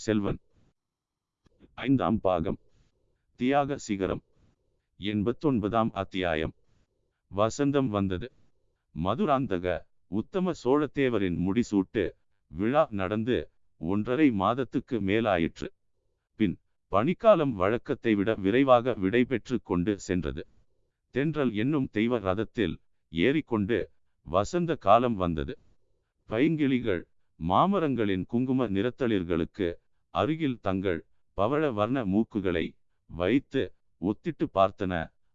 பொன்னியின் செல்வன். ஐந்தாம் பாகம். தியாக சிகரம். எண்பத்தொன்பதாம் அத்தியாயம். வசந்தம் வந்தது. மதுராந்தக உத்தம சோழத்தேவரின் முடிசூட்டு விழா நடந்து ஒன்றரை மாதத்துக்கு மேலாயிற்று. பின் பனிக்காலம் வழக்கத்தை விட விரைவாக விடைபெற்று கொண்டு சென்றது. தென்றல் என்னும் தெய்வ ரதத்தில் ஏறிக்கொண்டு வசந்த காலம் வந்தது. பைங்கிளிகள் மாமரங்களின் குங்கும நிறத்தளிர்களுக்கு அருகில் தங்கள் பவழ வர்ண மூக்குகளை வைத்து ஒத்திட்டு பார்த்தன.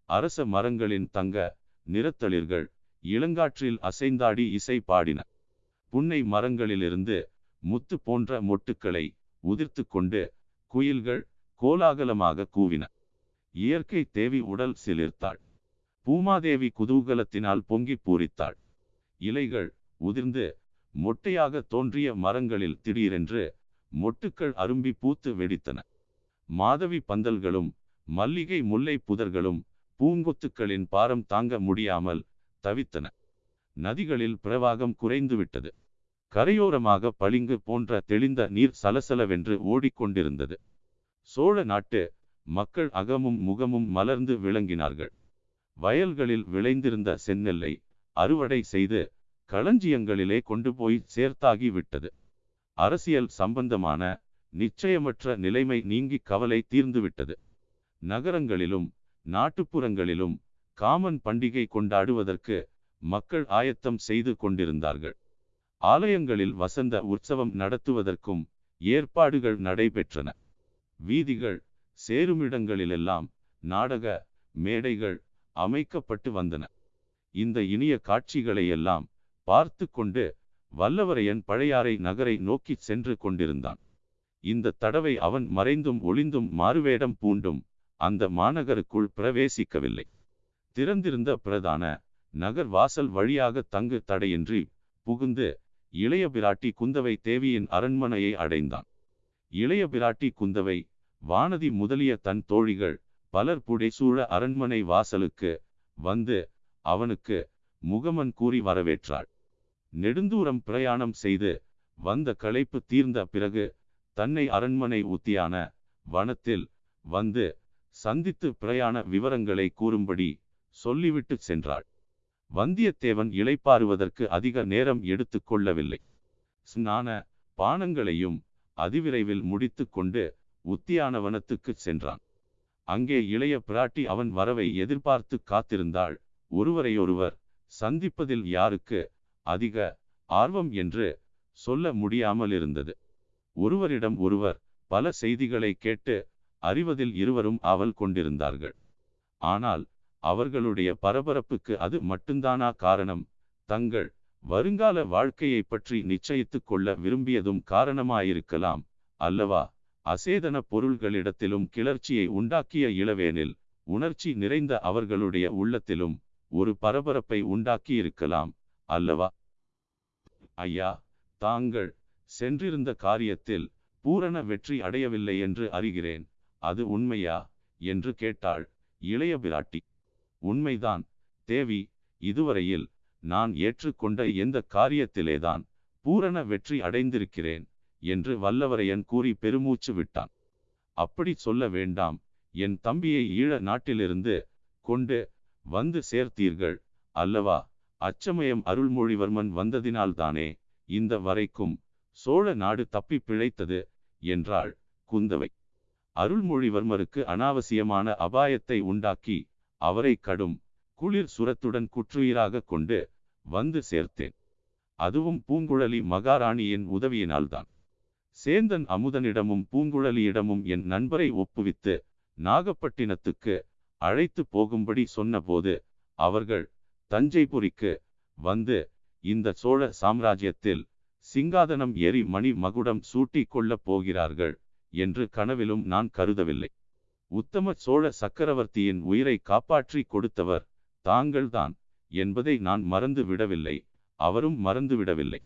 அரச மரங்களின் தங்க நிறத்தளிர்கள் இளங்காற்றில் அசைந்தாடி இசை பாடின. புன்னை மரங்களிலிருந்து முத்து போன்ற மொட்டுக்களை உதிர்த்து கொண்டு குயில்கள் கோலாகலமாக கூவின. இயற்கை தேவி உடல் சிலிர்த்தாள். பூமாதேவி குதூகலத்தினால் பொங்கி பூரித்தாள். இலைகள் உதிர்ந்து மொட்டையாக தோன்றிய மரங்களில் திடீரென்று மொட்டுக்கள் அரும்பி பூத்து வெடித்தன. மாதவி பந்தல்களும் மல்லிகை முல்லை புதர்களும் பூங்கொத்துக்களின் பாரம் தாங்க முடியாமல் தவித்தன. நதிகளில் பிரவாகம் குறைந்துவிட்டது. கரையோரமாக பளிங்கு போன்ற தெளிந்த நீர் சலசலவென்று ஓடிக்கொண்டிருந்தது. சோழ நாட்டு மக்கள் அகமும் முகமும் மலர்ந்து விளங்கினார்கள். வயல்களில் விளைந்திருந்த செந்நெல்லை அறுவடை செய்து களஞ்சியங்களிலே கொண்டு போய் சேர்த்தாகி விட்டது. அரசியல் சம்பந்தமான நிச்சயமற்ற நிலைமை நீங்கி கவலை தீர்ந்துவிட்டது. நகரங்களிலும் நாட்டுப்புறங்களிலும் காமன் பண்டிகை கொண்டாடுவதற்கு மக்கள் ஆயத்தம் செய்து கொண்டிருந்தார்கள். ஆலயங்களில் வசந்த உற்சவம் நடத்துவதற்கும் ஏற்பாடுகள் நடைபெற்றன. வீதிகள் சேருமிடங்களிலெல்லாம் நாடக மேடைகள் அமைக்கப்பட்டு வந்தன. இந்த இனிய காட்சிகளையெல்லாம் பார்த்து கொண்டு வல்லவரையன் பழையாறை நகரை நோக்கி சென்று கொண்டிருந்தான். இந்த தடவை அவன் மறைந்தும் ஒளிந்தும் மாறுவேடம் பூண்டும் அந்த மாநகருக்குள் பிரவேசிக்கவில்லை. திறந்திருந்த பிரதான நகர் வாசல் வழியாக தங்கு தடையின்றி புகுந்து இளைய பிராட்டி குந்தவை தேவியின் அரண்மனையை அடைந்தான். இளைய பிராட்டி குந்தவை வானதி முதலிய தன் தோழிகள் பலர் புடைசூழ அரண்மனை வாசலுக்கு வந்து அவனுக்கு முகமன் கூறி வரவேற்றாள். நெடுந்தூரம் பிரயாணம் செய்து வந்த களைப்பு தீர்ந்த பிறகு தன்னை அரண்மனை உத்தியான வனத்தில் வந்து சந்தித்து பிரயாண விவரங்களை கூறும்படி சொல்லிவிட்டு சென்றாள். வந்தியத்தேவன் இளைப்பாறுவதற்கு அதிக நேரம் எடுத்து கொள்ளவில்லை. ஸ்நான பானங்களையும் அதிவிரைவில் முடித்து கொண்டு உத்தியானவனத்துக்கு சென்றான். அங்கே இளைய பிராட்டி அவன் வரவை எதிர்பார்த்து காத்திருந்தாள். ஒருவரையொருவர் சந்திப்பதில் யாருக்கு அதிக ஆர்வம் என்று சொல்ல முடியாமல் இருந்தது ஒருவரிடம் ஒருவர் பல செய்திகளை கேட்டு அறிவதில் இருவரும் அவல் கொண்டிருந்தார்கள். ஆனால் அவர்களுடைய பரபரப்புக்கு அது மட்டும்தானா காரணம்? தங்கள் வருங்கால வாழ்க்கையை பற்றி நிச்சயித்து கொள்ள விரும்பியதும் காரணமாயிருக்கலாம் அல்லவா? அசேதன பொருள்களிடத்திலும் கிளர்ச்சியை உண்டாக்கிய இளவேனில் உணர்ச்சி நிறைந்த அவர்களுடைய உள்ளத்திலும் ஒரு பரபரப்பை உண்டாக்கியிருக்கலாம். அல்லவா? ஐயா தாங்கள் சென்றிருந்த காரியத்தில் பூரண வெற்றி அடையவில்லை என்று அறிகிறேன். அது உண்மையா? என்று கேட்டாள் இளைய பிராட்டி. உண்மைதான். தேவி இதுவரையில் நான் ஏற்றுக்கொண்ட எந்த காரியத்திலேதான் பூரண வெற்றி அடைந்திருக்கிறேன் என்று வல்லவரையன் கூறி பெருமூச்சு விட்டான். அப்படி சொல்ல வேண்டாம். என் தம்பியை ஈழ நாட்டிலிருந்து கொண்டு வந்து சேர்த்தீர்கள் அல்லவா? அச்சமயம் அருள்மொழிவர்மன் வந்ததினால்தானே இந்த வரைக்கும் சோழ நாடு தப்பி பிழைத்தது என்றாள் குந்தவை. அருள்மொழிவர்மருக்கு அனாவசியமான அபாயத்தை உண்டாக்கி அவரை கடும் குளிர் சுரத்துடன் குற்றுயிராக கொண்டு வந்து சேர்த்தேன். அதுவும் பூங்குழலி மகாராணியின் உதவியினால்தான். சேந்தன் அமுதனிடமும் பூங்குழலியிடமும் என் நண்பரை ஒப்புவித்து நாகப்பட்டினத்துக்கு அழைத்து போகும்படி சொன்னபோது அவர்கள் தஞ்சைபுரிக்கு வந்து இந்த சோழ சாம்ராஜ்யத்தில் சிங்காதனம் ஏறி மணி மகுடம் சூட்டி கொள்ளப் போகிறார்கள் என்று கனவிலும் நான் கருதவில்லை. உத்தம சோழ சக்கரவர்த்தியின் உயிரை காப்பாற்றி கொடுத்தவர் தாங்கள்தான் என்பதை நான் மறந்து விடவில்லை. அவரும் மறந்துவிடவில்லை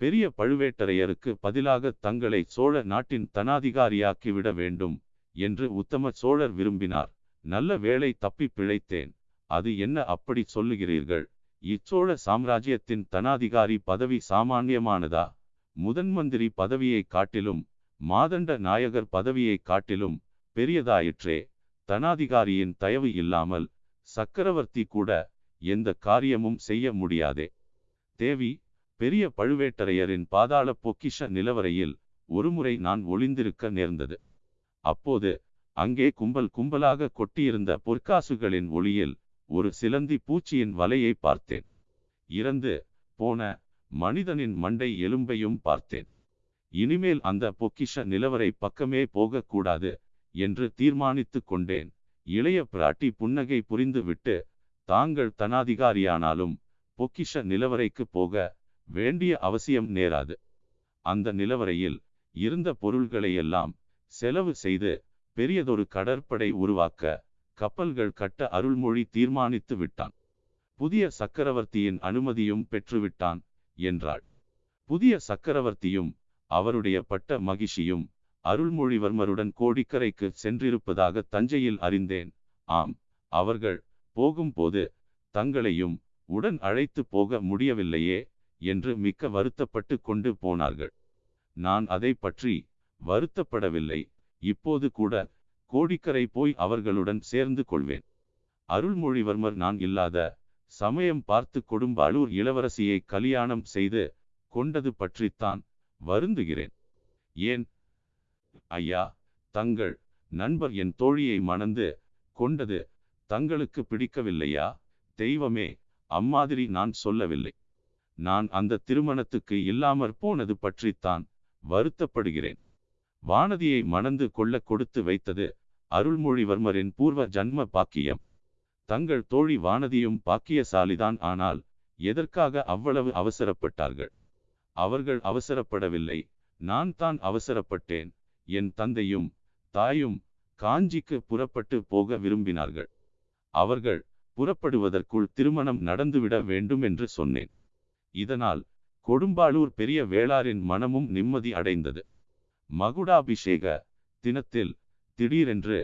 பெரிய பழுவேட்டரையருக்கு பதிலாக தங்களை சோழ நாட்டின் தனாதிகாரியாக்கி விட வேண்டும் என்று உத்தம சோழர் விரும்பினார். நல்ல வேளை தப்பி பிழைத்தேன். அது என்ன அப்படி சொல்லுகிறீர்கள்? இச்சோழ சாம்ராஜ்யத்தின் தனாதிகாரி பதவி சாமானியமானதா? முதன் மந்திரி பதவியை காட்டிலும் மாதண்ட நாயகர் பதவியை காட்டிலும் பெரியதாயிற்றே தனாதிகாரியின் தயவு இல்லாமல் சக்கரவர்த்தி கூட எந்த காரியமும் செய்ய முடியாதே. தேவி பெரிய பழுவேட்டரையரின் பாதாள பொக்கிஷ நிலவரையில் ஒருமுறை நான் ஒளிந்திருக்க நேர்ந்தது. அப்போது அங்கே கும்பல் கும்பலாக கொட்டியிருந்த பொற்காசுகளின் ஒளியில் ஒரு சிலந்தி பூச்சியின் வலையை பார்த்தேன். இறந்து போன மனிதனின் மண்டை எலும்பையும் பார்த்தேன். இனிமேல் அந்த பொக்கிஷ நிலவரை பக்கமே போகக்கூடாது என்று தீர்மானித்து கொண்டேன். இளைய பிராட்டி புன்னகை புரிந்துவிட்டு தாங்கள் தனாதிகாரியானாலும் பொக்கிஷ நிலவரைக்கு போக வேண்டிய அவசியம் நேராது. அந்த நிலவரையில் இருந்த பொருள்களையெல்லாம் செலவு செய்து பெரியதொரு கடற்படை உருவாக்க கப்பல்கள் கட்ட அருள்மொழி தீர்மானித்து விட்டான். புதிய சக்கரவர்த்தியின் அனுமதியும் பெற்றுவிட்டான் என்றாள். புதிய சக்கரவர்த்தியும் அவருடைய பட்ட மகிழ்ச்சியும் அருள்மொழிவர்மருடன் கோடிக்கரைக்கு சென்றிருப்பதாக தஞ்சையில் அறிந்தேன். ஆம் அவர்கள் போகும்போது தங்களையும் உடன் அழைத்து போக முடியவில்லையே என்று மிக்க வருத்தப்பட்டு கொண்டு போனார்கள். நான் அதை பற்றி வருத்தப்படவில்லை இப்போது கூட கோடிக்கரை போய் அவர்களுடன் சேர்ந்து கொள்வேன். அருள்மொழிவர்மர் நான் இல்லாத சமயம் பார்த்து கொடும்பாளூர் இளவரசியை கல்யாணம் செய்து கொண்டது பற்றித்தான் வருந்துகிறேன். ஏன்? ஐயா தங்கள் நண்பர் என் தோழியை மணந்து கொண்டது தங்களுக்கு பிடிக்கவில்லையா? தெய்வமே அம்மாதிரி நான் சொல்லவில்லை. நான் அந்த திருமணத்துக்கு இல்லாமற் போனது பற்றித்தான் வருத்தப்படுகிறேன். வானதியை மணந்து கொள்ள கொடுத்து வைத்தது அருள்மொழிவர்மரின் பூர்வ ஜன்ம பாக்கியம். தங்கள் தோழி வானதியும் பாக்கியசாலிதான் ஆனால் எதற்காக அவ்வளவு அவசரப்பட்டார்கள்? அவர்கள் அவசரப்படவில்லை. நான் தான் அவசரப்பட்டேன். என் தந்தையும் தாயும் காஞ்சிக்கு புறப்பட்டு போக விரும்பினார்கள். அவர்கள் புறப்படுவதற்குள் திருமணம் நடந்துவிட வேண்டும் என்று சொன்னேன். இதனால் கொடும்பாளூர் பெரிய வேளாரின் மனமும் நிம்மதி அடைந்தது. மகுடாபிஷேக தினத்தில் திடீரென்று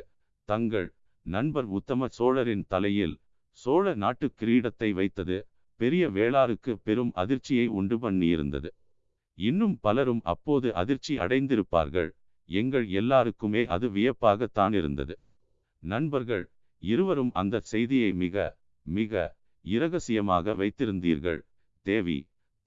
தங்கள் நண்பர் உத்தம சோழரின் தலையில் சோழ நாட்டு கிரீடத்தை வைத்தது பெரிய வேளாருக்கு பெரும் அதிர்ச்சியை உண்டு பண்ணியிருந்தது. இன்னும் பலரும் அப்போது அதிர்ச்சி அடைந்திருப்பார்கள். எங்கள் எல்லாருக்குமே அது வியப்பாகத்தான் இருந்தது. நண்பர்கள் இருவரும் அந்த செய்தியை மிக மிக இரகசியமாக வைத்திருந்தீர்கள். தேவி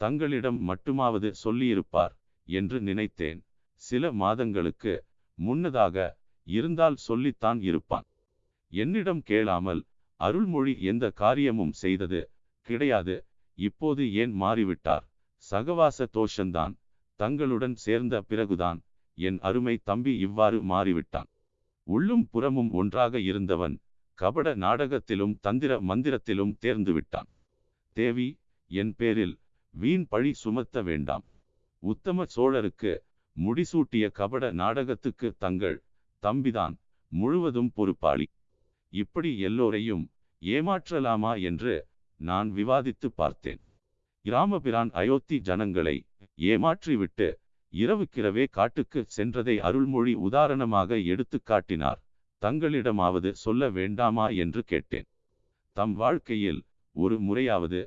தங்களிடம் மட்டுமாவது சொல்லியிருப்பார் என்று நினைத்தேன். சில மாதங்களுக்கு முன்னதாக இருந்தால் சொல்லித்தான் இருப்பான். என்னிடம் கேளாமல் அருள்மொழி எந்த காரியமும் செய்தது கிடையாது. இப்போது ஏன் மாறிவிட்டார்? சகவாச தோஷந்தான். தங்களுடன் சேர்ந்த பிறகுதான் என் அருமை தம்பி இவ்வாறு மாறிவிட்டான். உள்ளும் புறமும் ஒன்றாக இருந்தவன் கபட நாடகத்திலும் தந்திர மந்திரத்திலும் தேர்ந்து விட்டான். தேவி என் பேரில் வீண் பழி சுமத்த வேண்டாம். உத்தம சோழருக்கு முடிசூட்டிய கபட நாடகத்துக்கு தங்கள் தம்பிதான் முழுவதும் பொறுப்பாளி. இப்படி எல்லோரையும் ஏமாற்றலாமா என்று நான் விவாதித்து பார்த்தேன். கிராமபிரான் அயோத்தி ஜனங்களை ஏமாற்றிவிட்டு இரவுக்கிரவே காட்டுக்கு சென்றதை அருள்மொழி உதாரணமாக எடுத்து காட்டினார். தங்களிடமாவது சொல்ல வேண்டாமா என்று கேட்டேன். தம் வாழ்க்கையில் ஒரு முறையாவது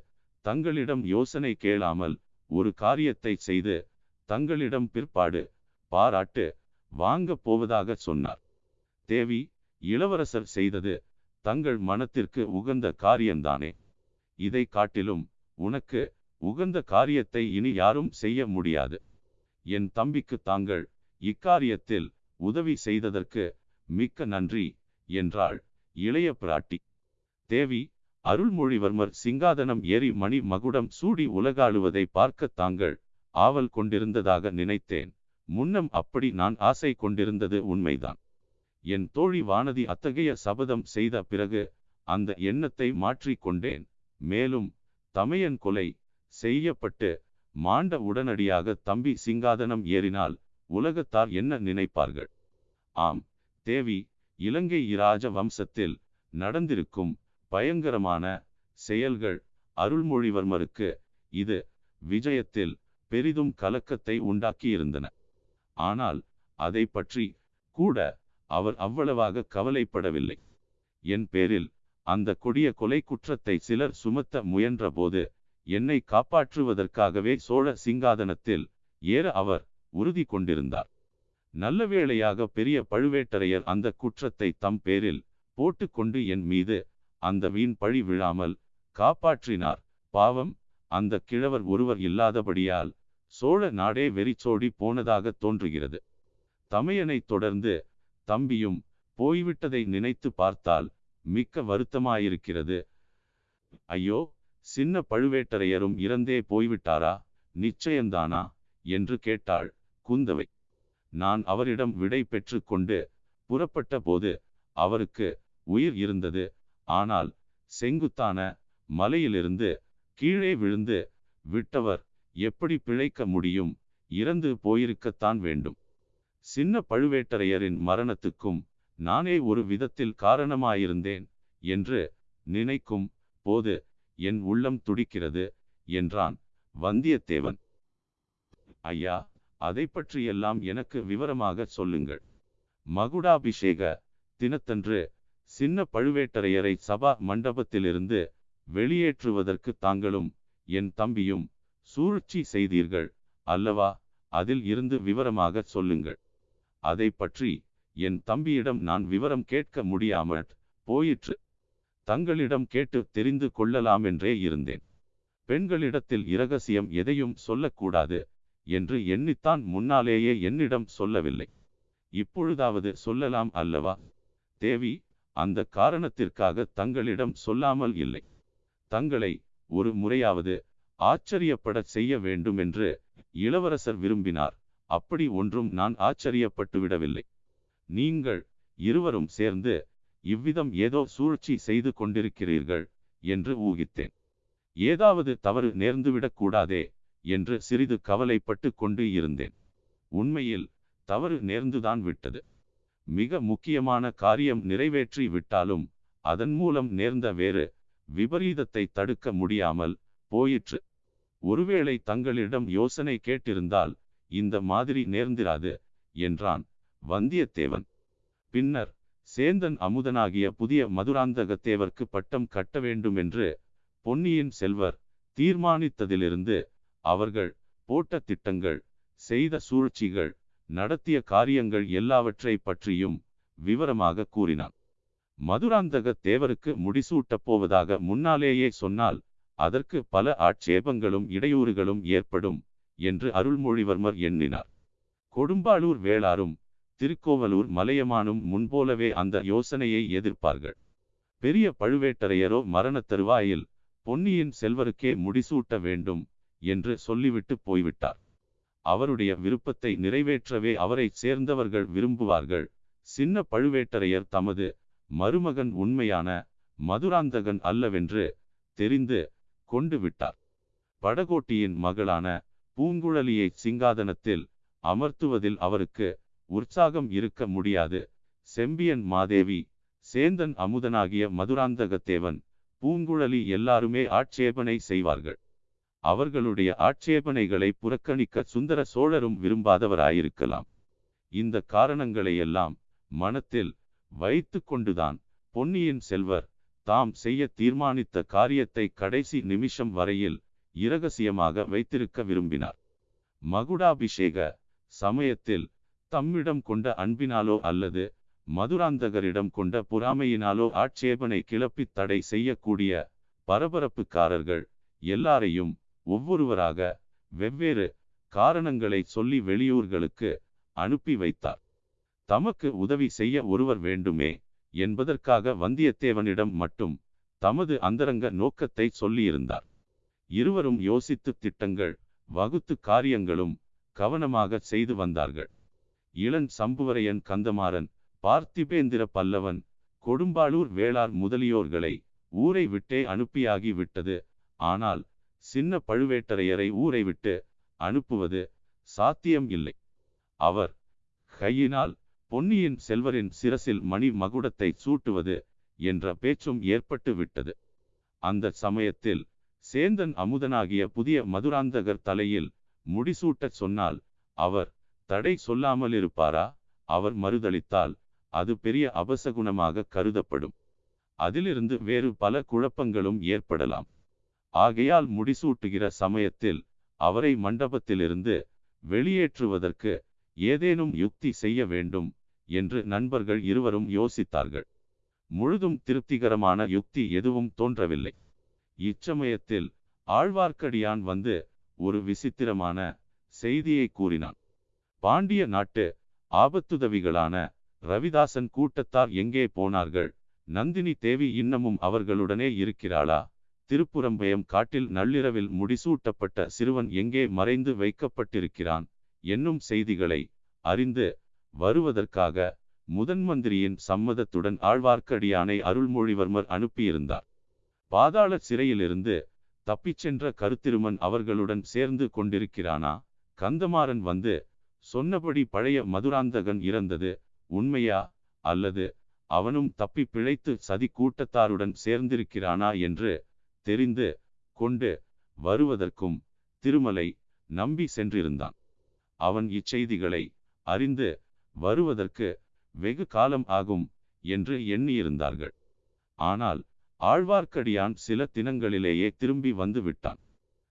தங்களிடம் யோசனை கேளாமல் ஒரு காரியத்தை செய்து தங்களிடம் பிற்பாடு பாராட்டு வாங்க போவதாக சொன்னார். தேவி இளவரசர் செய்தது தங்கள் மனத்திற்கு உகந்த காரியம்தானே? இதை காட்டிலும் உனக்கு உகந்த காரியத்தை இனி யாரும் செய்ய முடியாது. என் தம்பிக்கு தாங்கள் இக்காரியத்தில் உதவி செய்ததற்கு மிக்க நன்றி என்றாள் இளைய பிராட்டி. தேவி அருள்மொழிவர்மர் சிங்காதனம் ஏறி மணி மகுடம் சூடி உலகாளுவதை பார்க்க தாங்கள் ஆவல் கொண்டிருந்ததாக நினைத்தேன். முன்னம் அப்படி நான் ஆசை கொண்டிருந்தது உண்மைதான். என் தோழி வானதி அத்தகைய சபதம் செய்த பிறகு அந்த எண்ணத்தை மாற்றிக்கொண்டேன் மேலும் தமையன் கொலை செய்யப்பட்டு மாண்ட உடனடியாக தம்பி சிங்காதனம் ஏறினால் உலகத்தார் என்ன நினைப்பார்கள்? ஆம் தேவி இலங்கை இராஜ வம்சத்தில் நடந்திருக்கும் பயங்கரமான செயல்கள் அருள்மொழிவர்மருக்கு இது விஜயத்தில் பெரிதும் கலக்கத்தை உண்டாக்கியிருந்தன. ஆனால் அதை பற்றி கூட அவர் அவ்வளவாக கவலைப்படவில்லை. என் பேரில் அந்த கொடிய கொலை குற்றத்தை சிலர் சுமத்த முயன்றபோது என்னை காப்பாற்றுவதற்காகவே சோழ சிங்காதனத்தில் ஏற அவர் உறுதி கொண்டிருந்தார். நல்ல வேளையாக பெரிய பழுவேட்டரையர் அந்த குற்றத்தை தம் பேரில் போட்டுக்கொண்டு என் மீது அந்த வீண் பழி விழாமல் காப்பாற்றினார். பாவம் அந்த கிழவர் ஒருவர் இல்லாதபடியால் சோழ நாடே வெறிச்சோடி போனதாக தோன்றுகிறது. தமையனை தொடர்ந்து தம்பியும் போய்விட்டதை நினைத்து பார்த்தால் மிக்க வருத்தமாயிருக்கிறது. ஐயோ சின்ன பழுவேட்டரையரும் இறந்தே போய்விட்டாரா? நிச்சயந்தானா என்று கேட்டாள் குந்தவை. நான் அவரிடம் விடை பெற்று கொண்டு புறப்பட்ட போது அவருக்கு உயிர் இருந்தது. ஆனால் செங்குத்தான மலையிலிருந்து கீழே விழுந்து விட்டவர் எப்படி பிழைக்க முடியும்? இறந்து போயிருக்கத்தான் வேண்டும். சின்ன பழுவேட்டரையரின் மரணத்துக்கும் நானே ஒரு விதத்தில் காரணமாயிருந்தேன் என்று நினைக்கும் போது என் உள்ளம் துடிக்கிறது என்றான் வந்தியத்தேவன். ஐயா அதை பற்றியெல்லாம் எனக்கு விவரமாக சொல்லுங்கள். மகுடாபிஷேக தினத்தன்று சின்ன பழுவேட்டரையரை சபா மண்டபத்திலிருந்து வெளியேற்றுவதற்கு தாங்களும் என் தம்பியும் சூழ்ச்சி செய்தீர்கள். அல்லவா? அதில் இருந்து விவரமாக சொல்லுங்கள். அதை பற்றி என் தம்பியிடம் நான் விவரம் கேட்க முடியாமல் போயிற்று. தங்களிடம் கேட்டு தெரிந்து கொள்ளலாமென்றே இருந்தேன். பெண்களிடத்தில் இரகசியம் எதையும் சொல்லக்கூடாது என்று எண்ணித்தான் முன்னாலேயே என்னிடம் சொல்லவில்லை. இப்பொழுதாவது சொல்லலாம் அல்லவா? தேவி அந்த காரணத்திற்காக தங்களிடம் சொல்லாமல் இல்லை. தங்களை ஒரு முறையாவது ஆச்சரியப்படச் செய்ய வேண்டும் என்று இளவரசர் விரும்பினார். அப்படி ஒன்றும் நான் ஆச்சரியப்பட்டு விடவில்லை நீங்கள் இருவரும் சேர்ந்து இவ்விதம் ஏதோ சூழ்ச்சி செய்து கொண்டிருக்கிறீர்கள் என்று ஊகித்தேன். ஏதாவது தவறு நேர்ந்துவிடக்கூடாதே என்று சிறிது கவலைப்பட்டு கொண்டு இருந்தேன். உண்மையில் தவறு நேர்ந்துதான் விட்டது. மிக முக்கியமான காரியம் நிறைவேற்றி விட்டாலும் அதன் மூலம் நேர்ந்த வேறு விபரீதத்தை தடுக்க முடியாமல் போயிற்று. ஒருவேளை தங்களிடம் யோசனை கேட்டிருந்தால் இந்த மாதிரி நேர்ந்திராது என்றான் வந்தியத்தேவன். பின்னர் சேந்தன் அமுதனாகிய புதிய மதுராந்தகத்தேவர்க்கு பட்டம் கட்ட வேண்டும் என்று பொன்னியின் செல்வர் தீர்மானித்ததிலிருந்து அவர்கள் போட்ட திட்டங்கள் செய்த சூழ்ச்சிகள் நடத்திய காரியங்கள் எல்லாவற்றை பற்றியும் விவரமாக கூறினான். மதுராந்தக தேவருக்கு முடிசூட்டப் போவதாக முன்னாலேயே சொன்னால் அதற்கு பல ஆட்சேபங்களும் இடையூறுகளும் ஏற்படும் என்று அருள்மொழிவர்மர் எண்ணினார். கொடும்பாளூர் வேளாரும் திருக்கோவலூர் மலையமானும் முன்போலவே அந்த யோசனையை எதிர்ப்பார்கள். பெரிய பழுவேட்டரையரோ மரணத் தருவாயில் பொன்னியின் செல்வருக்கே முடிசூட்ட வேண்டும் என்று சொல்லிவிட்டு போய்விட்டார். அவருடைய விருப்பத்தை நிறைவேற்றவே அவரை சேர்ந்தவர்கள் விரும்புவார்கள். சின்ன பழுவேட்டரையர் தமது மருமகன் உண்மையான மதுராந்தகன் அல்லவென்று தெரிந்து கொண்டு விட்டார். படகோட்டியின் மகளான பூங்குழலியை சிங்காதனத்தில் அமர்த்துவதில் அவருக்கு உற்சாகம் இருக்க முடியாது. செம்பியன் மாதேவி சேந்தன் அமுதனாகிய மதுராந்தகத்தேவன் பூங்குழலி எல்லாருமே ஆட்சேபனை செய்வார்கள். அவர்களுடைய ஆட்சேபனைகளை புறக்கணிக்க சுந்தர சோழரும் விரும்பாதவராயிருக்கலாம். இந்த காரணங்களையெல்லாம் மனத்தில் வைத்து கொண்டுதான் பொன்னியின் செல்வர் தாம் செய்ய தீர்மானித்த காரியத்தை கடைசி நிமிஷம் வரையில் இரகசியமாக வைத்திருக்க விரும்பினார். மகுடாபிஷேக சமயத்தில் தம்மிடம் கொண்ட அன்பினாலோ அல்லது மதுராந்தகரிடம் கொண்ட பொறாமையினாலோ ஆட்சேபனை கிளப்பி தடை செய்யக்கூடிய பரபரப்புக்காரர்கள் எல்லாரையும் ஒவ்வொருவராக வெவ்வேறு காரணங்களை சொல்லி வெளியூர்களுக்கு அனுப்பி வைத்தார். தமக்கு உதவி செய்ய ஒருவர் வேண்டுமே என்பதற்காக வந்தியத்தேவனிடம் மட்டும் தமது அந்தரங்க நோக்கத்தை சொல்லியிருந்தார். இருவரும் யோசித்து திட்டங்கள் வகுத்து காரியங்களும் கவனமாக செய்து வந்தார்கள். இளன் சம்புவரையன் கந்தமாறன் பார்த்திபேந்திர பல்லவன் கொடும்பாளூர் வேளார் முதலியோர்களை ஊரை விட்டே அனுப்பியாகி விட்டது. ஆனால் சின்ன பழுவேட்டரையரை ஊரை விட்டு அனுப்புவது சாத்தியம் இல்லை. அவர் கையினால் பொன்னியின் செல்வரின் சிரசில் மணி மகுடத்தை சூட்டுவது என்ற பேச்சும் ஏற்பட்டு விட்டது. அந்த சமயத்தில் சேந்தன் அமுதனாகிய புதிய மதுராந்தகர் தலையில் முடிசூட்டச் சொன்னால் அவர் தடை சொல்லாமல் இருப்பாரா அவர் மறுதளித்தால் அது பெரிய அபசகுணமாக கருதப்படும். அதிலிருந்து வேறு பல குழப்பங்களும் ஏற்படலாம் ஆகையால் முடிசூட்டுகிற சமயத்தில் அவரை மண்டபத்திலிருந்து வெளியேற்றுவதற்கு ஏதேனும் யுக்தி செய்ய வேண்டும் என்று நண்பர்கள் இருவரும் யோசித்தார்கள். முழுதும் திருப்திகரமான யுக்தி எதுவும் தோன்றவில்லை. இச்சமயத்தில் ஆழ்வார்க்கடியான் வந்து ஒரு விசித்திரமான செய்தியை கூறினான். பாண்டிய நாட்டு ஆபத்துதவிகளான ரவிதாசன் கூட்டத்தார் எங்கே போனார்கள்? நந்தினி தேவி இன்னமும் அவர்களுடனே இருக்கிறாளா? திருப்புறம்பயம் காட்டில் நள்ளிரவில் முடிசூட்டப்பட்ட சிறுவன் எங்கே மறைந்து வைக்கப்பட்டிருக்கிறான்? என்னும் செய்திகளை அறிந்து வருவதற்காக முதன்மந்திரியின் சம்மதத்துடன் ஆழ்வார்க்கடியானை அருள்மொழிவர்மர் அனுப்பியிருந்தார். பாதாள சிறையிலிருந்து தப்பிச் சென்ற கருத்திருமன் அவர்களுடன் சேர்ந்து கொண்டிருக்கிறானா? கந்தமாறன் வந்து சொன்னபடி பழைய மதுராந்தகன் இறந்தது உண்மையா? அல்லது அவனும் தப்பி பிழைத்து சதி கூட்டத்தாருடன் சேர்ந்திருக்கிறானா என்று தெரிந்து கொண்டு வருவதற்கும் திருமலை நம்பி சென்றிருந்தான். அவன் இச்செய்திகளை அறிந்து வருவதற்கு வெகு காலம் ஆகும் என்று எண்ணியிருந்தார்கள். ஆனால் ஆழ்வார்க்கடியான் சில தினங்களிலேயே திரும்பி வந்து விட்டான்.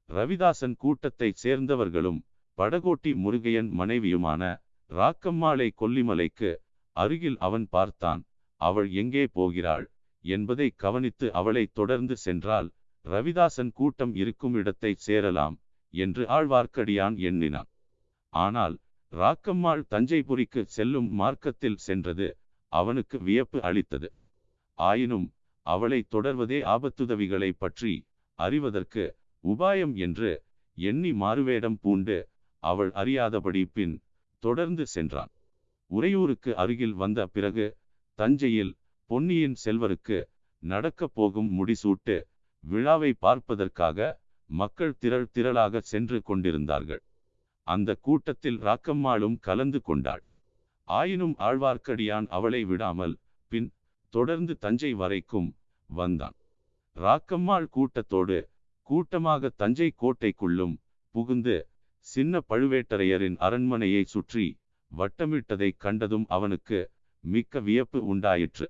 ரவிதாசன் கூட்டத்தைச் சேர்ந்தவர்களும் படகோட்டி முருகையன் மனைவியுமான ராக்கம்மாளை கொல்லிமலைக்கு அருகில் அவன் பார்த்தான் அவள் எங்கே போகிறாள்? என்பதை கவனித்து அவளை தொடர்ந்து சென்றால் ரவிதாசன் கூட்டம் இருக்கும் இடத்தை சேரலாம் என்று ஆழ்வார்க்கடியான் எண்ணினான். ஆனால் ராக்கம்மாள் தஞ்சைபுரிக்கு செல்லும் மார்க்கத்தில் சென்றது. அவனுக்கு வியப்பு அளித்தது. ஆயினும் அவளை தொடர்வதே ஆபத்துதவிகளை பற்றி அறிவதற்கு உபாயம் என்று எண்ணி மாறுவேடம் பூண்டு அவள் அறியாதபடி பின் தொடர்ந்து சென்றான். உறையூருக்கு அருகில் வந்த பிறகு தஞ்சையில் பொன்னியின் செல்வருக்கு நடக்கப் போகும் முடிசூட்டு விழாவை பார்ப்பதற்காக மக்கள் திரள் திரளாக சென்று கொண்டிருந்தார்கள். அந்த கூட்டத்தில் ராக்கம்மாளும் கலந்து கொண்டாள். ஆயினும் ஆழ்வார்க்கடியான் அவளை விடாமல் பின் தொடர்ந்து தஞ்சை வரைக்கும் வந்தான். ராக்கம்மாள் கூட்டத்தோடு கூட்டமாக தஞ்சை கோட்டைக்குள்ளும் புகுந்து சின்ன பழுவேட்டரையரின் அரண்மனையை சுற்றி வட்டமிட்டதைக் கண்டதும் அவனுக்கு மிக்க வியப்பு உண்டாயிற்று.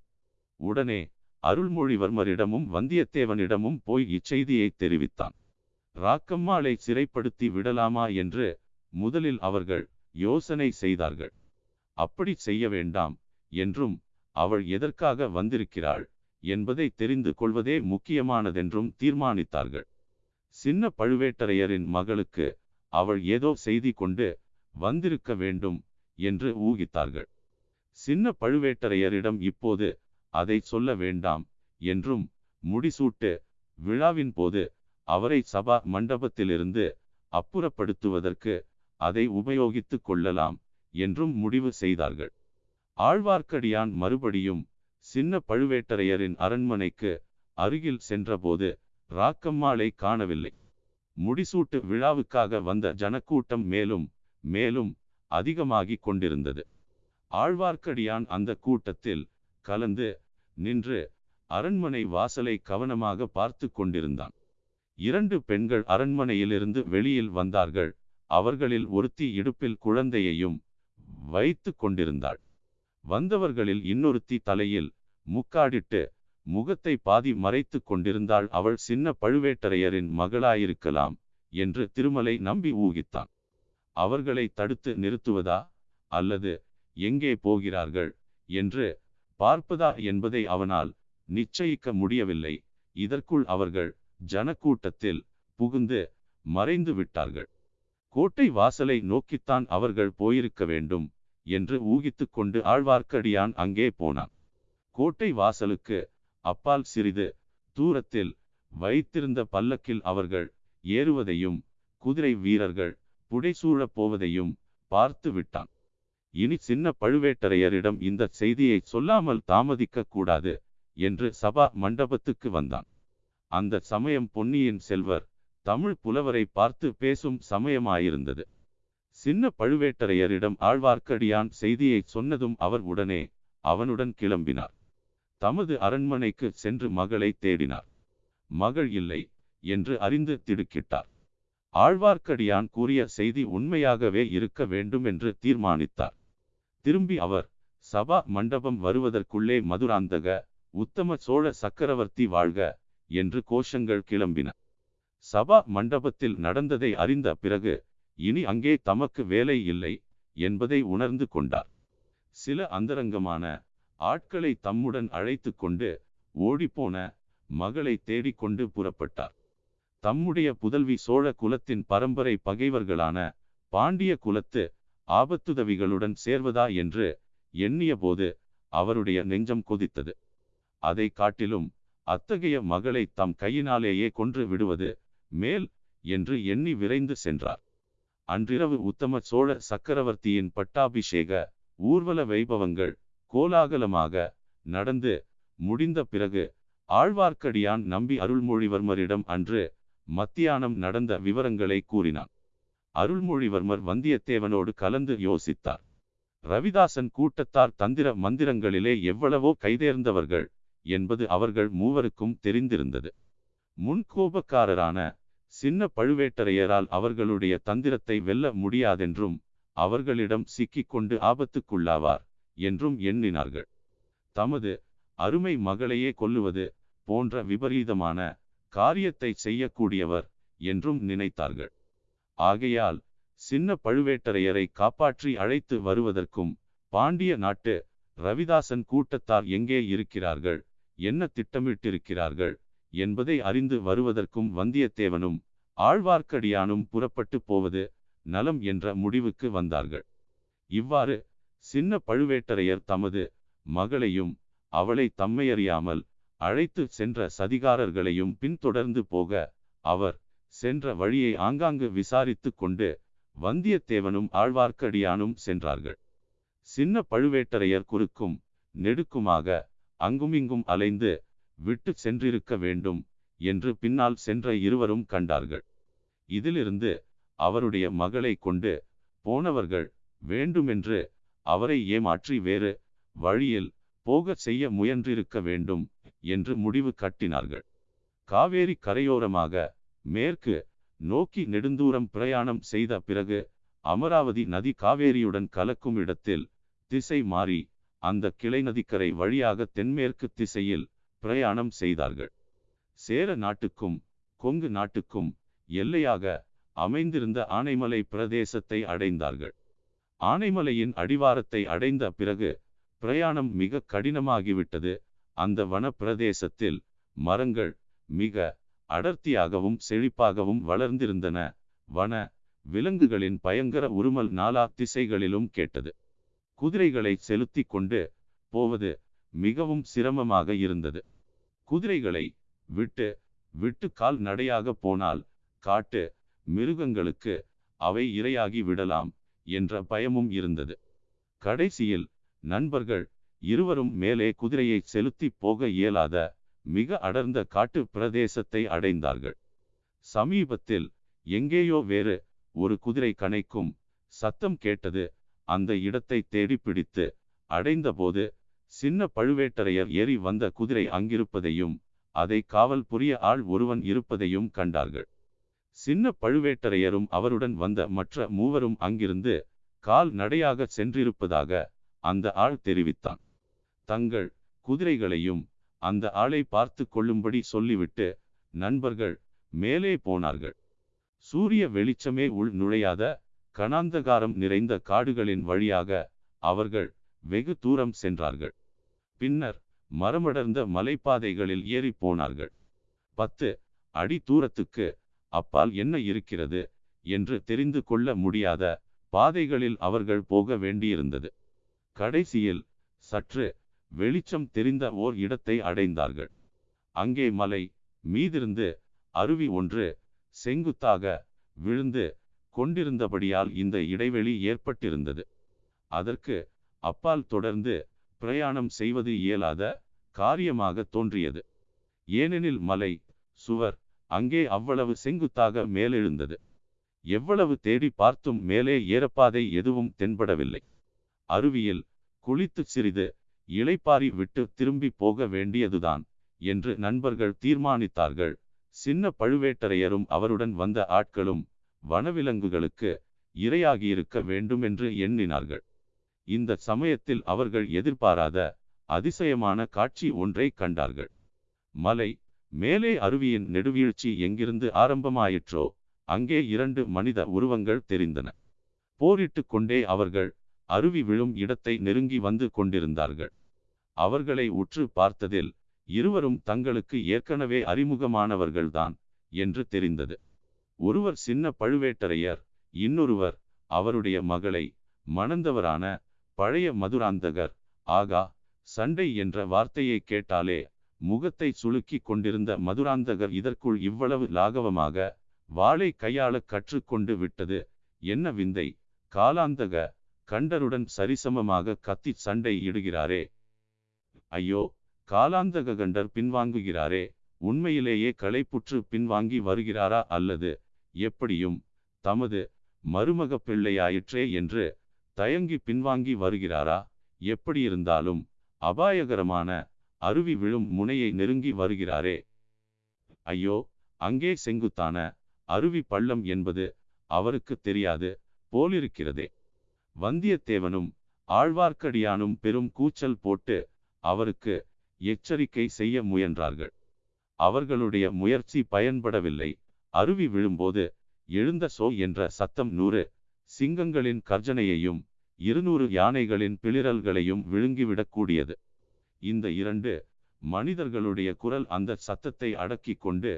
உடனே அருள்மொழிவர்மரிடமும் வந்தியத்தேவனிடமும் போய் இச்செய்தியை தெரிவித்தான். ராக்கம்மாளை சிறைப்படுத்தி விடலாமா என்று முதலில் அவர்கள் யோசனை செய்தார்கள். அப்படி செய்ய வேண்டாம் என்றும் அவள் எதற்காக வந்திருக்கிறாள் என்பதை தெரிந்து கொள்வதே முக்கியமானதென்றும் தீர்மானித்தார்கள். சின்ன பழுவேட்டரையரின் மகளுக்கு அவள் ஏதோ செய்தி கொண்டு வந்திருக்க வேண்டும் என்று ஊகித்தார்கள். சின்ன பழுவேட்டரையரிடம் இப்போது அதை சொல்ல வேண்டாம் என்றும் முடிசூட்டு விழாவின் போது அவரை சபா மண்டபத்திலிருந்து அப்புறப்படுத்துவதற்கு அதை உபயோகித்துக் கொள்ளலாம் என்றும் முடிவு செய்தார்கள். ஆழ்வார்க்கடியான் மறுபடியும் சின்ன பழுவேட்டரையரின் அரண்மனைக்கு அருகில் சென்றபோது ராக்கம்மாளை காணவில்லை. முடிசூட்டு விழாவுக்காக வந்த ஜனக்கூட்டம் மேலும் மேலும் அதிகமாகிக் கொண்டிருந்தது. ஆழ்வார்க்கடியான் அந்த கூட்டத்தில் கலந்து நின்று அரண்மனை வாசலை கவனமாக பார்த்து கொண்டிருந்தான். இரண்டு பெண்கள் அரண்மனையிலிருந்து வெளியில் வந்தார்கள். அவர்களில் ஒருத்தி இடுப்பில் குழந்தையையும் வைத்து கொண்டிருந்தாள். வந்தவர்களில் இன்னொருத்தி தலையில் முக்காடிட்டு முகத்தை பாதி மறைத்து கொண்டிருந்தாள். அவள் சின்ன பழுவேட்டரையரின் மகளாயிருக்கலாம் என்று திருமலை நம்பி ஊகித்தான். அவர்களை தடுத்து நிறுத்துவதா? அல்லது எங்கே போகிறார்கள்? என்று பார்ப்பதா என்பதை அவனால் நிச்சயிக்க முடியவில்லை. இதற்குள் அவர்கள் ஜனக்கூட்டத்தில் புகுந்து மறைந்து விட்டார்கள் கோட்டை வாசலை நோக்கித்தான் அவர்கள் போயிருக்க வேண்டும் என்று ஊகித்து கொண்டு ஆழ்வார்க்கடியான் அங்கே போனான். கோட்டை வாசலுக்கு அப்பால் சிறிது தூரத்தில் வைத்திருந்த பல்லக்கில் அவர்கள் ஏறுவதையும் குதிரை வீரர்கள் புடைசூழப் போவதையும் பார்த்து விட்டான். இனி சின்ன பழுவேட்டரையரிடம் இந்த செய்தியை சொல்லாமல் தாமதிக்க கூடாது என்று சபா மண்டபத்துக்கு வந்தான். அந்த சமயம் பொன்னியின் செல்வர் தமிழ் புலவரை பார்த்து பேசும் சமயமாயிருந்தது. சின்ன பழுவேட்டரையரிடம் ஆழ்வார்க்கடியான் செய்தியை சொன்னதும் அவர் உடனே அவனுடன் கிளம்பினார். தமது அரண்மனைக்கு சென்று மகளை தேடினார். மகள் இல்லை என்று அறிந்து திடுக்கிட்டார். ஆழ்வார்க்கடியான் கூறிய செய்தி உண்மையாகவே இருக்க வேண்டும் என்று தீர்மானித்தார். திரும்பி அவர் சபா மண்டபம் வருவதற்குள்ளே மதுராந்தக உத்தம சோழ சக்கரவர்த்தி வாழ்க என்று கோஷங்கள் கிளம்பின. சபா மண்டபத்தில் நடந்ததை அறிந்த பிறகு இனி அங்கே தமக்கு வேலை இல்லை என்பதை உணர்ந்து கொண்டார். சில அந்தரங்கமான ஆட்களை தம்முடன் அழைத்து கொண்டு ஓடிப்போன மகளை தேடிக்கொண்டு புறப்பட்டார். தம்முடைய புதல்வி சோழ குலத்தின் பரம்பரை பகைவர்களான பாண்டிய குலத்து ஆபத்துதவிகளுடன் சேர்வதா என்று எண்ணியபோது அவருடைய நெஞ்சம் கொதித்தது. அதை காட்டிலும் அத்தகைய மகளை தம் கையினாலேயே கொன்று விடுவது மேல் என்று எண்ணி விரைந்து சென்றார். அன்றிரவு உத்தம சோழ சக்கரவர்த்தியின் பட்டாபிஷேக ஊர்வல வைபவங்கள் கோலாகலமாக நடந்து முடிந்த பிறகு ஆழ்வார்க்கடியான் நம்பி அருள்மொழிவர்மரிடம் அன்று மத்தியானம் நடந்த விவரங்களை கூறினான். அருள்மொழிவர்மர் வந்தியத்தேவனோடு கலந்து யோசித்தார். ரவிதாசன் கூட்டத்தார் தந்திர மந்திரங்களிலே எவ்வளவோ கைதேர்ந்தவர்கள் என்பது அவர்கள் மூவருக்கும் தெரிந்திருந்தது. முன்கோபக்காரரான சின்ன பழுவேட்டரையரால் அவர்களுடைய தந்திரத்தை வெல்ல முடியாதென்றும் அவர்களிடம் சிக்கிக்கொண்டு ஆபத்துக்குள்ளாவார் என்றும் எண்ணினார்கள். தமது அருமை மகளையே கொல்லுவது போன்ற விபரீதமான காரியத்தை செய்யக்கூடியவர் என்றும் நினைத்தார்கள். ஆகையால் சின்ன பழுவேட்டரையரை காப்பாற்றி அழைத்து வருவதற்கும் பாண்டிய நாட்டு ரவிதாசன் கூட்டத்தார் எங்கே இருக்கிறார்கள் என்ன திட்டமிட்டிருக்கிறார்கள் என்பதை அறிந்து வருவதற்கும் வந்தியத்தேவனும் ஆழ்வார்க்கடியானும் புறப்பட்டு போவது நலம் என்ற முடிவுக்கு வந்தார்கள். இவ்வாறு சின்ன பழுவேட்டரையர் தமது மகளையும் அவளை தம்மையறியாமல் அழைத்து சென்ற சதிகாரர்களையும் பின்தொடர்ந்து போக அவர் சென்ற வழியை ஆங்காங்கு விசாரித்து கொண்டு வந்தியத்தேவனும் ஆழ்வார்க்கடியானும் சென்றார்கள். சின்ன பழுவேட்டரையர் குறுக்கும் நெடுக்குமாக அங்குமிங்கும் அலைந்து விட்டு சென்றிருக்க வேண்டும் என்று பின்னால் சென்ற இருவரும் கண்டார்கள். இதிலிருந்து அவருடைய மகளை கொண்டு போனவர்கள் வேண்டுமென்று அவரை ஏமாற்றி வேறு வழியில் போகச் செய்ய முயன்றிருக்க வேண்டும் என்று முடிவு கட்டினார்கள். காவேரி கரையோரமாக மேற்கு நோக்கி நெடுந்தூரம் பிரயாணம் செய்த பிறகு அமராவதி நதி காவேரியுடன் கலக்கும் இடத்தில் திசை மாறி அந்த கிளை நதிக்கரை வழியாக தென்மேற்கு திசையில் பிரயாணம் செய்தார்கள். சேர நாட்டுக்கும் கொங்கு நாட்டுக்கும் எல்லையாக அமைந்திருந்த ஆனைமலை பிரதேசத்தை அடைந்தார்கள். ஆனைமலையின் அடிவாரத்தை அடைந்த பிறகு பிரயாணம் மிக கடினமாகிவிட்டது. அந்த வன பிரதேசத்தில் மரங்கள் மிக அடர்த்தியாகவும் செழிப்பாகவும் வளர்ந்திருந்தன. வன விலங்குகளின் பயங்கர உருமல் நாலா திசைகளிலும் கேட்டது. குதிரைகளை செலுத்தி கொண்டு போவது மிகவும் சிரமமாக இருந்தது. குதிரைகளை விட்டு விட்டு கால் நடையாக போனால் காட்டு மிருகங்களுக்கு அவை இரையாகி விடலாம் என்ற பயமும் இருந்தது. கடைசியில் நண்பர்கள் இருவரும் மேலே குதிரையை செலுத்தி போக இயலாத மிக அடர்ந்த காட்டு பிரதேசத்தை அடைந்தார்கள். சமீபத்தில் எங்கேயோ வேறு ஒரு குதிரை கணைக்கும் சத்தம் கேட்டது அந்த இடத்தை தேடி பிடித்து அடைந்தபோது சின்ன பழுவேட்டரையர் ஏறி வந்த குதிரை அங்கிருப்பதையும் அதை காவல் புரிய ஆள் ஒருவன் இருப்பதையும் கண்டார்கள். சின்ன பழுவேட்டரையரும் அவருடன் வந்த மற்ற மூவரும் அங்கிருந்து கால் நடையாக சென்றிருப்பதாக அந்த ஆள் தெரிவித்தான். தங்கள் குதிரைகளையும் அந்த ஆளை பார்த்து கொள்ளும்படி சொல்லிவிட்டு நண்பர்கள் மேலே போனார்கள். சூரிய வெளிச்சமே உள் நுழையாத கணாந்தகாரம் நிறைந்த காடுகளின் வழியாக அவர்கள் வெகு தூரம் சென்றார்கள். பின்னர் மரமடர்ந்த மலைப்பாதைகளில் ஏறி போனார்கள். பத்து அடி தூரத்துக்கு அப்பால் என்ன இருக்கிறது என்று தெரிந்து கொள்ள முடியாத பாதைகளில் அவர்கள் போக வேண்டியிருந்தது. கடைசியில் சற்று வெளிச்சம் தெரிந்த ஓர் இடத்தை அடைந்தார்கள். அங்கே மலை மீதிருந்து அருவி ஒன்று செங்குத்தாக விழுந்து கொண்டிருந்தபடியால் இந்த இடைவெளி ஏற்பட்டிருந்தது. அதற்கு அப்பால் தொடர்ந்து பிரயாணம் செய்வது இயலாத காரியமாக தோன்றியது. ஏனெனில் மலை சுவர் அங்கே அவ்வளவு செங்குத்தாக மேலெழுந்தது. எவ்வளவு தேடி பார்த்தும் மேலே ஏறப்பாதை எதுவும் தென்படவில்லை. அருவியில் குளித்து சிறிது இளைப்பாரி விட்டு திரும்பி போக வேண்டியதுதான் என்று நண்பர்கள் தீர்மானித்தார்கள். சின்ன பழுவேட்டரையரும் அவருடன் வந்த ஆட்களும் வனவிலங்குகளுக்கு இரையாகியிருக்க வேண்டுமென்று எண்ணினார்கள். இந்த சமயத்தில் அவர்கள் எதிர்பாராத அதிசயமான காட்சி ஒன்றை கண்டார்கள். மலை மேலே அருவியின் நெடுவீழ்ச்சி எங்கிருந்து ஆரம்பமாயிற்றோ அங்கே இரண்டு மனித உருவங்கள் தெரிந்தன. போரிட்டு கொண்டே அவர்கள் அருவி விழும் இடத்தை நெருங்கி வந்து கொண்டிருந்தார்கள். அவர்களை உற்று பார்த்ததில் இருவரும் தங்களுக்கு ஏற்கனவே அறிமுகமானவர்கள்தான் என்று தெரிந்தது. ஒருவர் சின்ன பழுவேட்டரையர் இன்னொருவர் அவருடைய மகளை மணந்தவரான பழைய மதுராந்தகர். ஆகா சண்டை என்ற வார்த்தையை கேட்டாலே முகத்தை சுளுக்கி கொண்டிருந்த மதுராந்தகர் இதற்குள் இவ்வளவு லாகவமாக வாளை கையாள கற்றுக்கொண்டு விட்டது. என்ன விந்தை காலாந்தக கண்டருடன் சரிசமமாக கத்தி சண்டை இடுகிறாரே. ஐயோ காலாந்தக கண்டர் பின்வாங்குகிறாரே. உண்மையிலேயே களைப்புற்று பின்வாங்கி வருகிறாரா அல்லது எப்படியும் தமது மருமக பிள்ளையாயிற்றே என்று தயங்கி பின்வாங்கி வருகிறாரா? எப்படியிருந்தாலும் அபாயகரமான அருவி விழும் முனையை நெருங்கி வருகிறாரே. ஐயோ அங்கே செங்குத்தான அருவி பள்ளம் என்பது அவருக்கு தெரியாது போலிருக்கிறதே. வந்தியத்தேவனும் ஆழ்வார்க்கடியானும் பெரும் கூச்சல் போட்டு அவருக்கு எச்சரிக்கை செய்ய முயன்றார்கள். அவர்களுடைய முயற்சி பயன்படவில்லை. அருவி விழும்போது எழுந்த சோ என்ற சத்தம் நூறு சிங்கங்களின் கர்ஜனையையும் இருநூறு யானைகளின் பிளிரல்களையும் விழுங்கிவிடக்கூடியது. இந்த இரண்டு மனிதர்களுடைய குரல் அந்த சத்தத்தை அடக்கி கொண்டு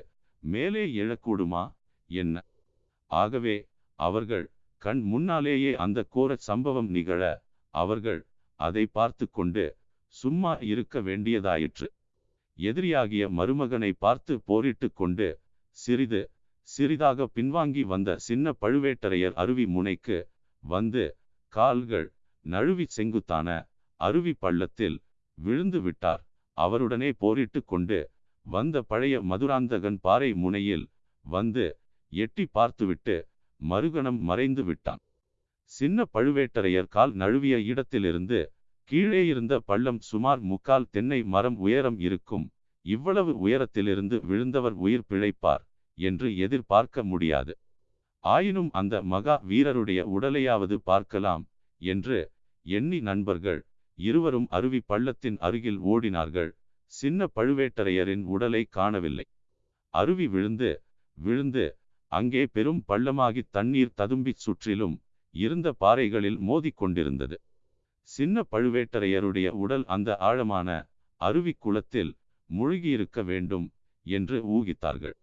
மேலே எழக்கூடுமா? என்ன? ஆகவே அவர்கள் கண் முன்னாலேயே அந்த கோர சம்பவம் நிகழ அவர்கள் அதை பார்த்து கொண்டு சும்மா இருக்க வேண்டியதாயிற்று. எதிரியாகிய மருமகனை பார்த்து போரிட்டு கொண்டு சிறிது சிறிதாக பின்வாங்கி வந்த சின்ன பழுவேட்டரையர் அருவி முனைக்கு வந்து கால்கள் நழுவி செங்குத்தான அருவி பள்ளத்தில் விழுந்து விட்டார். அவருடனே போரிட்டு கொண்டு வந்த பழைய மதுராந்தகன் பாறை முனையில் வந்து எட்டி பார்த்துவிட்டு மறுகணம் மறைந்து விட்டான். சின்ன பழுவேட்டரையர் கால் நழுவிய இடத்திலிருந்து கீழே இருந்த பள்ளம் சுமார் முக்கால் தென்னை மரம் உயரம் இருக்கும். இவ்வளவு உயரத்திலிருந்து விழுந்தவர் உயிர் பிழைப்பார் என்று எதிர்பார்க்க முடியாது. ஆயினும் அந்த மகா வீரருடைய உடலையாவது பார்க்கலாம் என்று எண்ணி நண்பர்கள் இருவரும் அருவி பள்ளத்தின் அருகில் ஓடினார்கள். சின்ன பழுவேட்டரையரின் உடலை காணவில்லை. அருவி விழுந்து விழுந்து அங்கே பெரும் பள்ளமாகி தண்ணீர் ததும்பிச் சுற்றிலும் இருந்த பாறைகளில் மோதிக்கொண்டிருந்தது சின்ன பழுவேட்டரையருடைய உடல் அந்த ஆழமான அருவி குளத்தில் முழுகியிருக்க வேண்டும் என்று ஊகித்தார்கள்.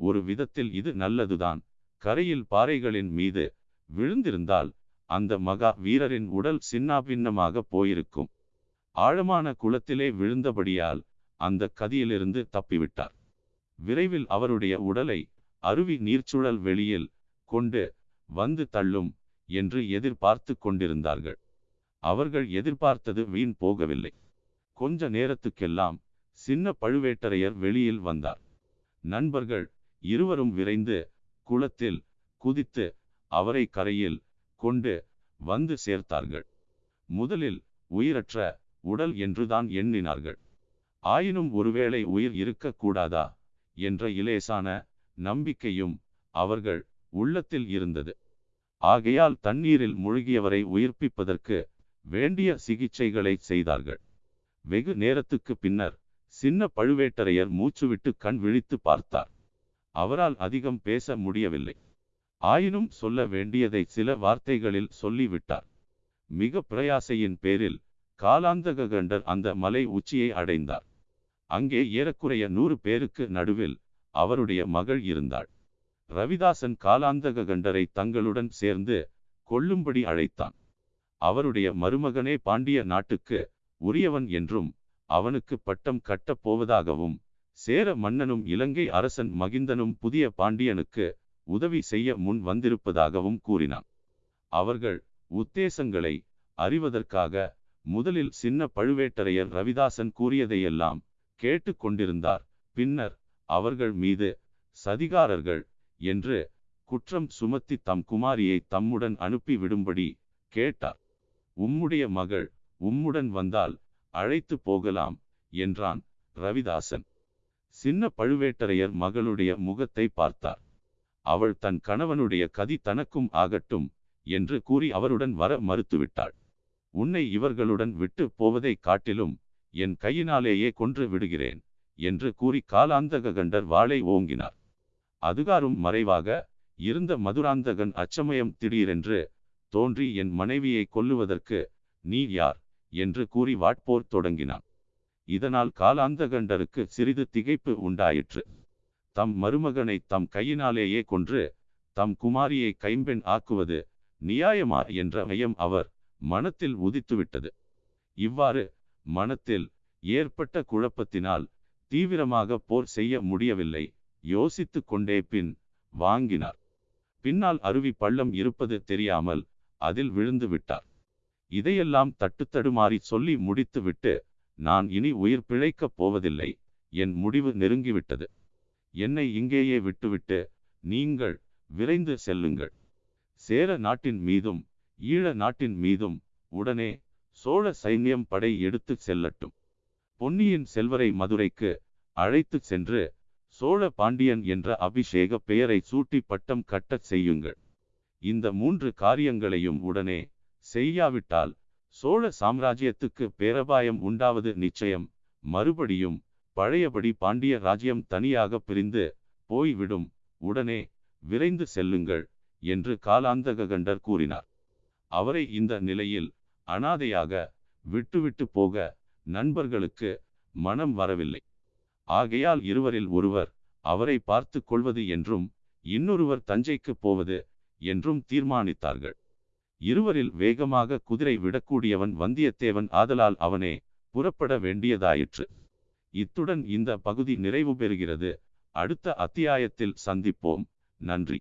ஒரு விதத்தில் இது நல்லதுதான். கரையில் பாறைகளின் மீது விழுந்திருந்தால் அந்த மகா வீரரின் உடல் சின்னாபின்னமாக போயிருக்கும். ஆழமான குளத்திலே விழுந்தபடியால் அந்த கதியிலிருந்து தப்பிவிட்டார். விரைவில் அவருடைய உடலை அருவி நீர்ச்சுழல் வெளியில் கொண்டு வந்து தள்ளும் என்று எதிர்பார்த்து கொண்டிருந்தார்கள். அவர்கள் எதிர்பார்த்தது வீண் போகவில்லை. கொஞ்ச நேரத்துக்கெல்லாம் சின்ன பழுவேட்டரையர் வெளியில் வந்தார். நண்பர்கள் இருவரும் விரைந்து குளத்தில் குதித்து அவரை கரையில் கொண்டு வந்து சேர்த்தார்கள். முதலில் உயிரற்ற உடல் என்றுதான் எண்ணினார்கள். ஆயினும் ஒருவேளை உயிர் இருக்கக்கூடாதா என்ற இலேசான நம்பிக்கையும் அவர்கள் உள்ளத்தில் இருந்தது. ஆகையால் தண்ணீரில் முழுகியவரை உயிர்ப்பிப்பதற்கு வேண்டிய சிகிச்சைகளை செய்தார்கள். வெகு நேரத்துக்கு பின்னர் சின்ன பழுவேட்டரையர் மூச்சுவிட்டு கண் விழித்து பார்த்தார். அவரால் அதிகம் பேச முடியவில்லை. ஆயினும் சொல்ல வேண்டியதை சில வார்த்தைகளில் சொல்லிவிட்டார். மிக பிரயாசையின் பேரில் காலாந்தக கண்டர் அந்த மலை உச்சியை அடைந்தார். அங்கே ஏறக்குறைய நூறு பேருக்கு நடுவில் அவருடைய மகள் இருந்தாள். ரவிதாசன் காலாந்தக கண்டரை தங்களுடன் சேர்ந்து கொள்ளும்படி அழைத்தான். அவருடைய மருமகனே பாண்டிய நாட்டுக்கு உரியவன் என்றும் அவனுக்கு பட்டம் கட்டப் போவதாகவும் சேர மன்னனும் இலங்கை அரசன் மகிந்தனும் புதிய பாண்டியனுக்கு உதவி செய்ய முன் வந்திருப்பதாகவும் கூறினான். அவர்கள் உத்தேசங்களை அறிவதற்காக முதலில் சின்ன பழுவேட்டரையர் ரவிதாசன் கூறியதையெல்லாம் கேட்டு கொண்டிருந்தார். பின்னர் அவர்கள் மீது சதிகாரர்கள் என்று குற்றம் சுமத்தி தம் குமாரியை தம்முடன் அனுப்பி விடும்படி கேட்டார். உம்முடைய மகள் உம்முடன் வந்தால் அழைத்து போகலாம் என்றான் ரவிதாசன். சின்ன பழுவேட்டரையர் மகளுடைய முகத்தை பார்த்தார். அவள் தன் கணவனுடைய கதி தனக்கும் ஆகட்டும் என்று கூறி அவருடன் வர மறுத்துவிட்டாள். உன்னை இவர்களுடன் விட்டு போவதை காட்டிலும் என் கையினாலேயே கொன்று விடுகிறேன் என்று கூறி காலாந்தக கண்டர் வாளை ஓங்கினார். அதுகாரும் மறைவாக இருந்த மதுராந்தகன் அச்சமயம் திடீரென்று தோன்றி என் மனைவியை கொல்லுவதற்கு நீ யார்? என்று கூறி வாட்போர் தொடங்கினான். இதனால் காலாந்தகண்டருக்கு சிறிது திகைப்பு உண்டாயிற்று. தம் மருமகனை தம் கையினாலேயே கொன்று தம் குமாரியை கைம்பெண் ஆக்குவது நியாயமா என்ற மையம் அவர் மனத்தில் உதித்துவிட்டது. இவ்வாறு மனத்தில் ஏற்பட்ட குழப்பத்தினால் தீவிரமாக போர் செய்ய முடியவில்லை யோசித்து கொண்டே பின் வாங்கினார். பின்னால் அருவி பள்ளம் இருப்பது தெரியாமல் அதில் விழுந்து விட்டார். இதையெல்லாம் தட்டுத்தடுமாறி சொல்லி முடித்துவிட்டு நான் இனி உயிர் பிழைக்கப் போவதில்லை. என் முடிவு நெருங்கிவிட்டது. என்னை இங்கேயே விட்டுவிட்டு நீங்கள் விரைந்து செல்லுங்கள். சேர நாட்டின் மீதும் ஈழ நாட்டின் மீதும் உடனே சோழ சைன்யம் படை எடுத்துச் செல்லட்டும். பொன்னியின் செல்வரை மதுரைக்கு அழைத்துச் சென்று சோழ பாண்டியன் என்ற அபிஷேக பெயரை சூட்டி பட்டம் கட்டச் செய்யுங்கள். இந்த மூன்று காரியங்களையும் உடனே செய்யாவிட்டால் சோழ சாம்ராஜ்யத்துக்கு பேரபாயம் உண்டாவது நிச்சயம். மறுபடியும் பழையபடி பாண்டிய ராஜ்யம் தனியாக பிரிந்து போய்விடும். உடனே விரைந்து செல்லுங்கள் என்று காலாந்தக கண்டர் கூறினார். அவரை இந்த நிலையில் அனாதையாக விட்டுவிட்டு போக நண்பர்களுக்கு மனம் வரவில்லை. ஆகையால் இருவரில் ஒருவர் அவரை பார்த்து கொள்வது என்றும் இன்னொருவர் தஞ்சைக்கு போவது என்றும் தீர்மானித்தார்கள். இருவரில் வேகமாக குதிரை விடக்கூடியவன் வந்தியத்தேவன் ஆதலால் அவனே புறப்பட வேண்டியதாயிற்று. இத்துடன் இந்த பகுதி நிறைவு பெறுகிறது. அடுத்த அத்தியாயத்தில் சந்திப்போம். நன்றி.